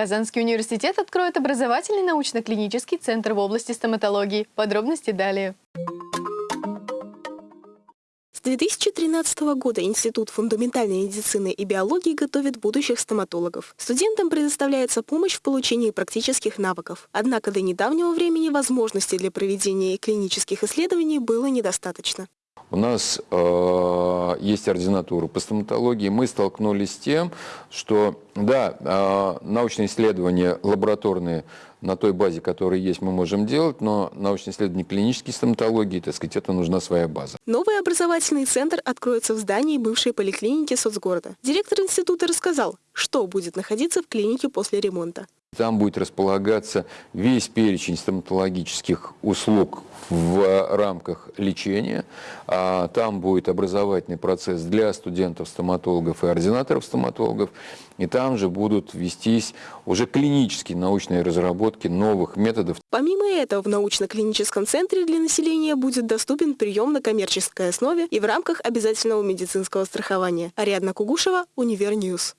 Казанский университет откроет образовательный научно-клинический центр в области стоматологии. Подробности далее. С 2013 года Институт фундаментальной медицины и биологии готовит будущих стоматологов. Студентам предоставляется помощь в получении практических навыков. Однако до недавнего времени возможностей для проведения клинических исследований было недостаточно. У нас э, есть ординатура по стоматологии. Мы столкнулись с тем, что, да, э, научные исследования лабораторные на той базе, которая есть, мы можем делать, но научные исследования клинической стоматологии, так сказать, это нужна своя база. Новый образовательный центр откроется в здании бывшей поликлиники соцгорода. Директор института рассказал, что будет находиться в клинике после ремонта. Там будет располагаться весь перечень стоматологических услуг в рамках лечения. А там будет образовательный процесс для студентов-стоматологов и ординаторов-стоматологов. И там же будут вестись уже клинические научные разработки новых методов. Помимо этого, в научно-клиническом центре для населения будет доступен прием на коммерческой основе и в рамках обязательного медицинского страхования. Ариадна Кугушева, Univer News.